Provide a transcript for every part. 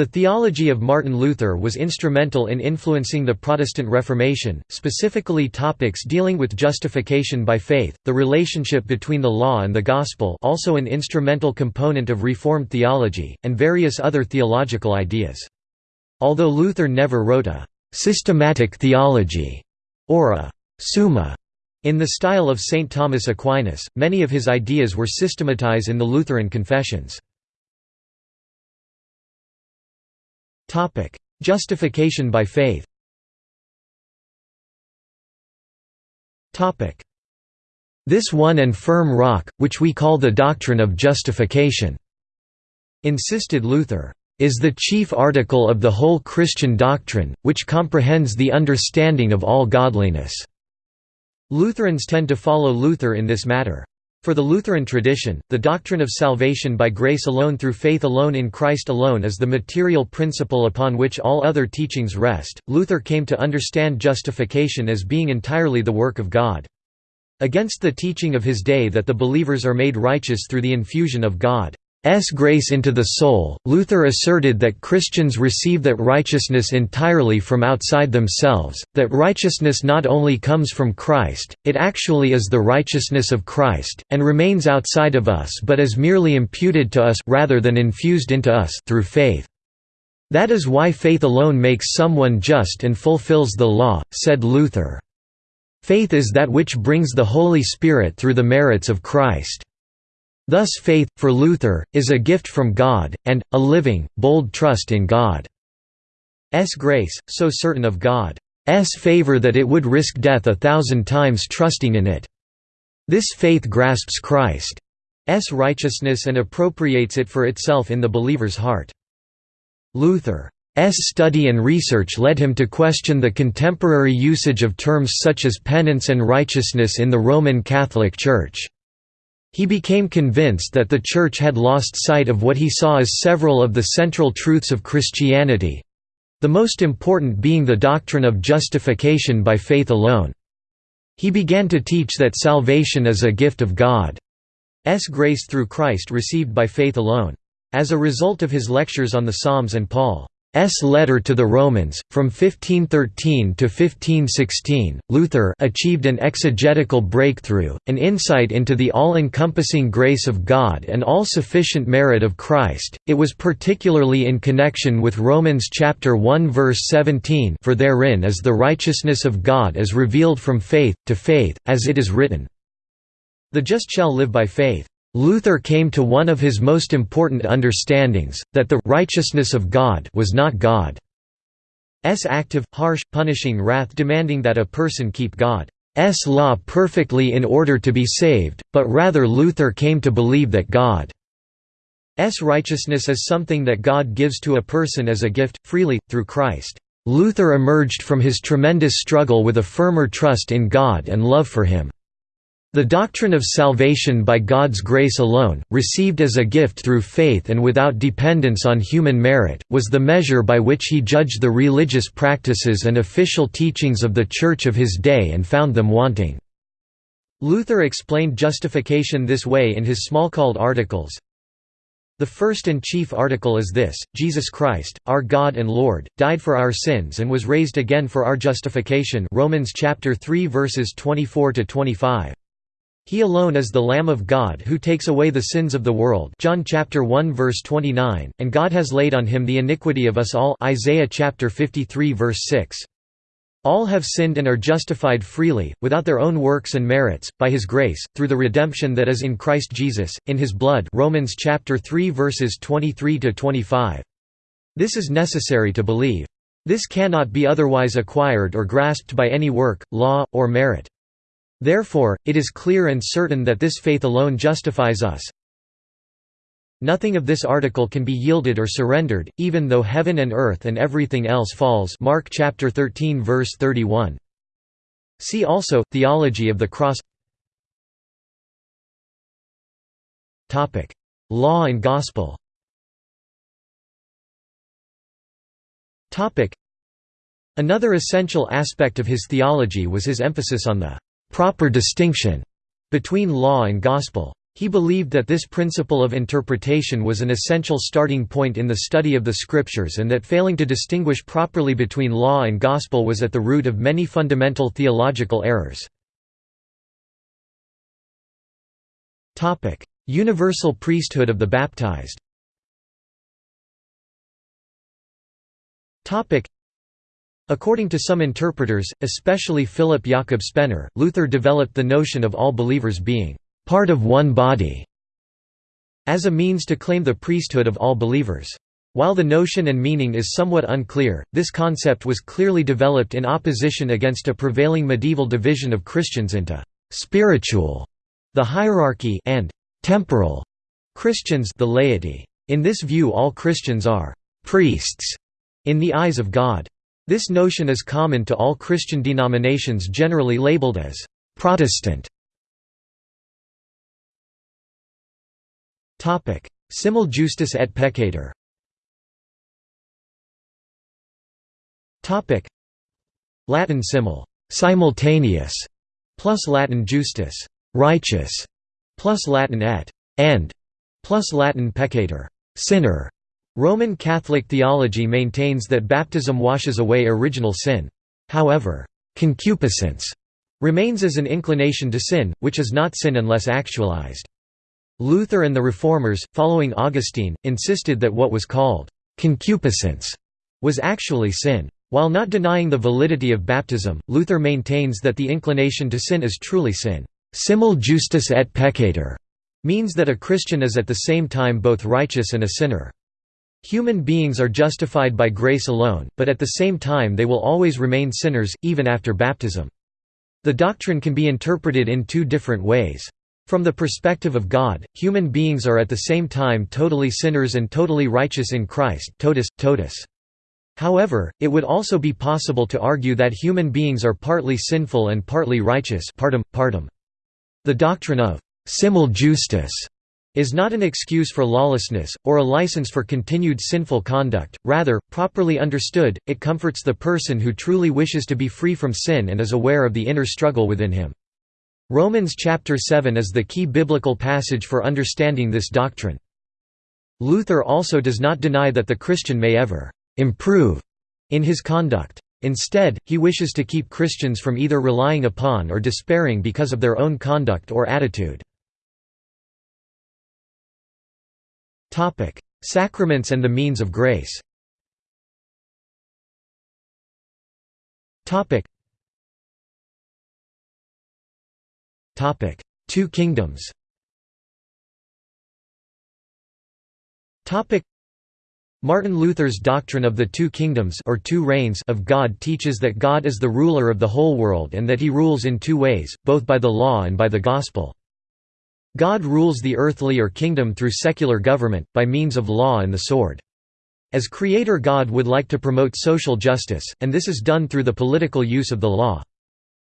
The theology of Martin Luther was instrumental in influencing the Protestant Reformation, specifically topics dealing with justification by faith, the relationship between the law and the gospel also an instrumental component of Reformed theology, and various other theological ideas. Although Luther never wrote a «systematic theology» or a «summa» in the style of St. Thomas Aquinas, many of his ideas were systematized in the Lutheran confessions. Topic: Justification by faith. Topic: This one and firm rock, which we call the doctrine of justification, insisted Luther, is the chief article of the whole Christian doctrine, which comprehends the understanding of all godliness. Lutherans tend to follow Luther in this matter. For the Lutheran tradition, the doctrine of salvation by grace alone through faith alone in Christ alone is the material principle upon which all other teachings rest. Luther came to understand justification as being entirely the work of God. Against the teaching of his day that the believers are made righteous through the infusion of God. S grace into the soul, Luther asserted that Christians receive that righteousness entirely from outside themselves, that righteousness not only comes from Christ, it actually is the righteousness of Christ, and remains outside of us but is merely imputed to us rather than infused into us through faith. That is why faith alone makes someone just and fulfills the law, said Luther. Faith is that which brings the Holy Spirit through the merits of Christ. Thus faith, for Luther, is a gift from God, and, a living, bold trust in God's grace, so certain of God's favor that it would risk death a thousand times trusting in it. This faith grasps Christ's righteousness and appropriates it for itself in the believer's heart. Luther's study and research led him to question the contemporary usage of terms such as penance and righteousness in the Roman Catholic Church. He became convinced that the Church had lost sight of what he saw as several of the central truths of Christianity—the most important being the doctrine of justification by faith alone. He began to teach that salvation is a gift of God's grace through Christ received by faith alone. As a result of his lectures on the Psalms and Paul S. letter to the Romans, from 1513 to 1516, Luther achieved an exegetical breakthrough, an insight into the all-encompassing grace of God and all-sufficient merit of Christ. It was particularly in connection with Romans chapter 1 verse 17, for therein is the righteousness of God as revealed from faith to faith, as it is written, The just shall live by faith. Luther came to one of his most important understandings, that the «righteousness of God» was not God's active, harsh, punishing wrath demanding that a person keep God's law perfectly in order to be saved, but rather Luther came to believe that God's righteousness is something that God gives to a person as a gift, freely, through Christ. Luther emerged from his tremendous struggle with a firmer trust in God and love for him. The doctrine of salvation by God's grace alone, received as a gift through faith and without dependence on human merit, was the measure by which he judged the religious practices and official teachings of the Church of his day and found them wanting. Luther explained justification this way in his Smalcald articles. The first and chief article is this, Jesus Christ, our God and Lord, died for our sins and was raised again for our justification Romans chapter 3 verses 24 to 25. He alone is the Lamb of God who takes away the sins of the world John chapter 1 verse 29, and God has laid on him the iniquity of us all Isaiah chapter 53 verse 6. All have sinned and are justified freely, without their own works and merits, by his grace, through the redemption that is in Christ Jesus, in his blood Romans chapter 3 verses 23 to 25. This is necessary to believe. This cannot be otherwise acquired or grasped by any work, law, or merit. Therefore, it is clear and certain that this faith alone justifies us. Nothing of this article can be yielded or surrendered, even though heaven and earth and everything else falls. Mark chapter 13 verse 31. See also, Theology of the Cross. Law and Gospel. Another essential aspect of his theology was his emphasis on the proper distinction between law and gospel. He believed that this principle of interpretation was an essential starting point in the study of the scriptures and that failing to distinguish properly between law and gospel was at the root of many fundamental theological errors. Universal priesthood of the baptized According to some interpreters, especially Philip Jakob Spener, Luther developed the notion of all believers being part of one body as a means to claim the priesthood of all believers. While the notion and meaning is somewhat unclear, this concept was clearly developed in opposition against a prevailing medieval division of Christians into spiritual, the hierarchy, and temporal Christians, the laity. In this view, all Christians are priests in the eyes of God. This notion is common to all Christian denominations generally labeled as Protestant. Simul justus et peccator. Latin simul simultaneous plus Latin justus righteous plus Latin et and plus Latin peccator sinner Roman Catholic theology maintains that baptism washes away original sin. However, concupiscence remains as an inclination to sin, which is not sin unless actualized. Luther and the Reformers, following Augustine, insisted that what was called concupiscence was actually sin. While not denying the validity of baptism, Luther maintains that the inclination to sin is truly sin. Simul justus et peccator means that a Christian is at the same time both righteous and a sinner. Human beings are justified by grace alone, but at the same time they will always remain sinners, even after baptism. The doctrine can be interpreted in two different ways. From the perspective of God, human beings are at the same time totally sinners and totally righteous in Christ totus, totus. However, it would also be possible to argue that human beings are partly sinful and partly righteous partim, partim. The doctrine of simul justus is not an excuse for lawlessness, or a license for continued sinful conduct, rather, properly understood, it comforts the person who truly wishes to be free from sin and is aware of the inner struggle within him. Romans chapter 7 is the key biblical passage for understanding this doctrine. Luther also does not deny that the Christian may ever «improve» in his conduct. Instead, he wishes to keep Christians from either relying upon or despairing because of their own conduct or attitude. Topic: Sacraments and the means of grace. Topic. Topic: Two kingdoms. Topic. Martin Luther's doctrine of the two kingdoms or two reigns of God teaches that God is the ruler of the whole world and that he rules in two ways, both by the law and by the gospel. God rules the earthly or kingdom through secular government, by means of law and the sword. As creator God would like to promote social justice, and this is done through the political use of the law.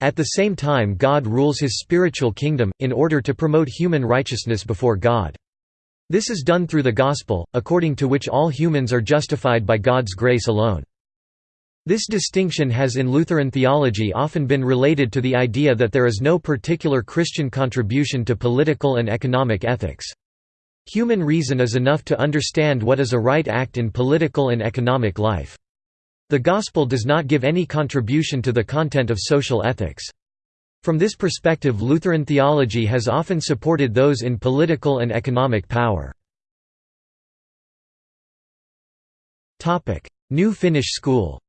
At the same time God rules his spiritual kingdom, in order to promote human righteousness before God. This is done through the gospel, according to which all humans are justified by God's grace alone. This distinction has in Lutheran theology often been related to the idea that there is no particular Christian contribution to political and economic ethics. Human reason is enough to understand what is a right act in political and economic life. The Gospel does not give any contribution to the content of social ethics. From this perspective Lutheran theology has often supported those in political and economic power. New Finnish school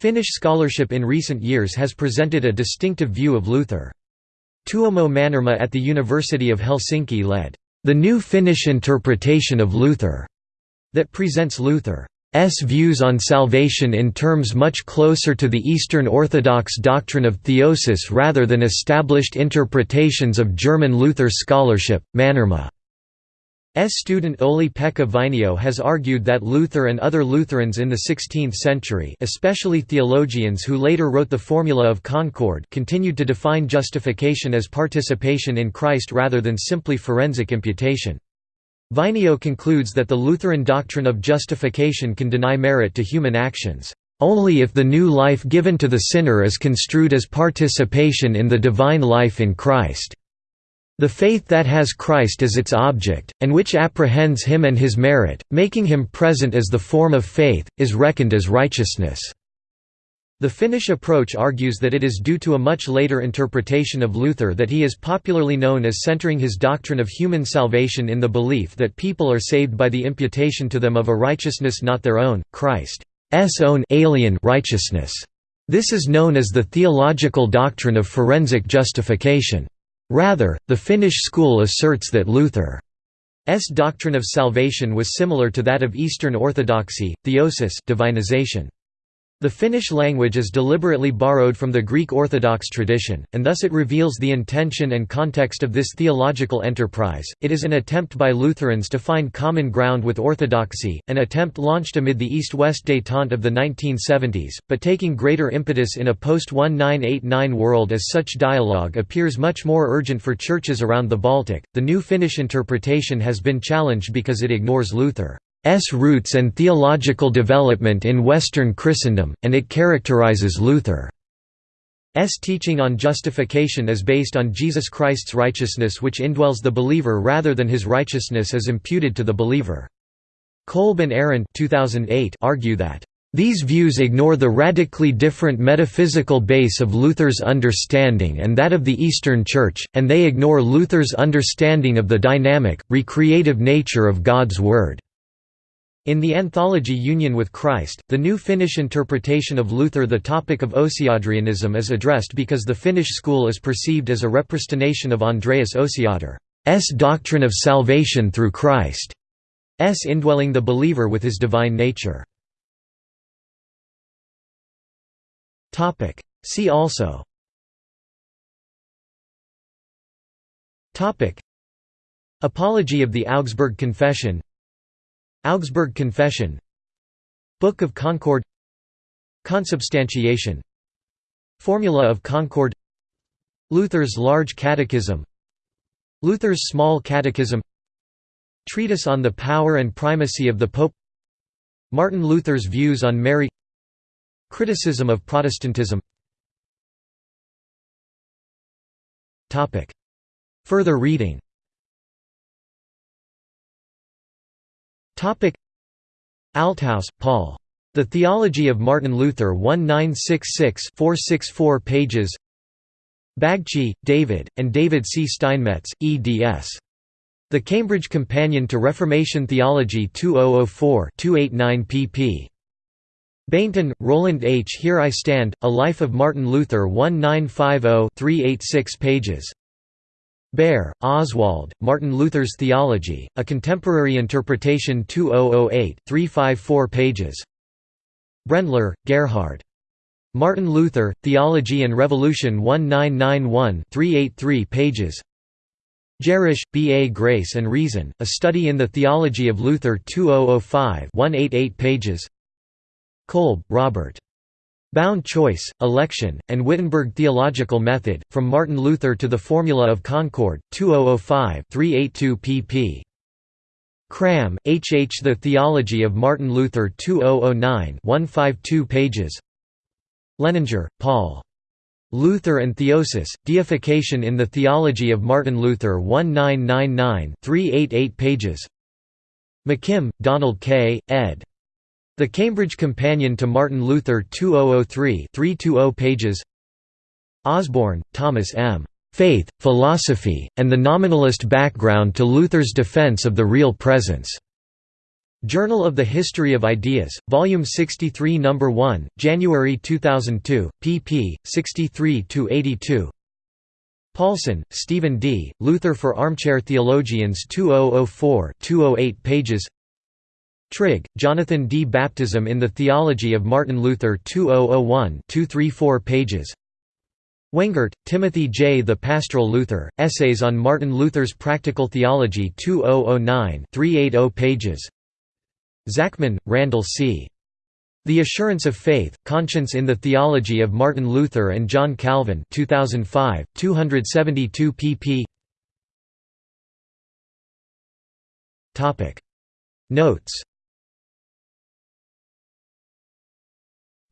Finnish scholarship in recent years has presented a distinctive view of Luther. Tuomo Mannermaa at the University of Helsinki led, "...the new Finnish interpretation of Luther", that presents Luther's views on salvation in terms much closer to the Eastern Orthodox doctrine of theosis rather than established interpretations of German Luther scholarship. Mannermaa S. student Olli-Pekka Vainio has argued that Luther and other Lutherans in the 16th century especially theologians who later wrote the Formula of Concord continued to define justification as participation in Christ rather than simply forensic imputation. Vainio concludes that the Lutheran doctrine of justification can deny merit to human actions. only if the new life given to the sinner is construed as participation in the divine life in Christ. The faith that has Christ as its object, and which apprehends him and his merit, making him present as the form of faith, is reckoned as righteousness. The Finnish approach argues that it is due to a much later interpretation of Luther that he is popularly known as centering his doctrine of human salvation in the belief that people are saved by the imputation to them of a righteousness not their own, Christ's own alien righteousness. This is known as the theological doctrine of forensic justification. Rather, the Finnish school asserts that Luther's doctrine of salvation was similar to that of Eastern Orthodoxy, theosis divinization. The Finnish language is deliberately borrowed from the Greek Orthodox tradition, and thus it reveals the intention and context of this theological enterprise. It is an attempt by Lutherans to find common ground with Orthodoxy, an attempt launched amid the East West detente of the 1970s, but taking greater impetus in a post 1989 world as such dialogue appears much more urgent for churches around the Baltic. The new Finnish interpretation has been challenged because it ignores Luther. S roots and theological development in Western Christendom, and it characterizes Luther's teaching on justification as based on Jesus Christ's righteousness which indwells the believer rather than his righteousness as imputed to the believer. Kolb and Arand 2008 argue that these views ignore the radically different metaphysical base of Luther's understanding and that of the Eastern Church, and they ignore Luther's understanding of the dynamic, recreative nature of God's Word. In the anthology Union with Christ, the new Finnish interpretation of Luther the topic of Osiandrianism is addressed because the Finnish school is perceived as a repristination of Andreas Osiander,'s doctrine of salvation through Christ's indwelling the believer with his divine nature. See also. Apology of the Augsburg Confession Augsburg Confession Book of Concord Consubstantiation Formula of Concord Luther's Large Catechism Luther's Small Catechism Treatise on the Power and Primacy of the Pope Martin Luther's Views on Mary Criticism of Protestantism. Further reading Althaus, Paul. The Theology of Martin Luther 1966-464 pages Bagchi, David, and David C. Steinmetz, eds. The Cambridge Companion to Reformation Theology 2004 289 pp. Bainton, Roland H. Here I Stand, A Life of Martin Luther 1950-386 pages Bayer, Oswald, Martin Luther's Theology, A Contemporary Interpretation 2008 354 pages Brendler, Gerhard. Martin Luther, Theology and Revolution 1991 383 pages Gerrish, B. A. Grace and Reason, A Study in the Theology of Luther 2005 188 pages Kolb, Robert. Bound Choice, Election, and Wittenberg Theological Method, From Martin Luther to the Formula of Concord, 2005 382 pp. Kramm, H. H. The Theology of Martin Luther 2009 152 pages Leninger, Paul. Luther and Theosis, Deification in the Theology of Martin Luther 1999 388 pages McKim, Donald K., ed. The Cambridge Companion to Martin Luther 2003 320 pages Osborne, Thomas M. Faith, Philosophy, and the Nominalist Background to Luther's Defense of the Real Presence. Journal of the History of Ideas, Volume 63 No. 1, January 2002, pp. 63–82 Paulson, Stephen D., Luther for Armchair Theologians 2004 208 pages Trigg, Jonathan D. Baptism in the Theology of Martin Luther 2001 234 pages Wengert, Timothy J. The Pastoral Luther, Essays on Martin Luther's Practical Theology 2009 380 pages Zachman, Randall C. The Assurance of Faith, Conscience in the Theology of Martin Luther and John Calvin 2005, 272 pp Notes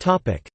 Topic: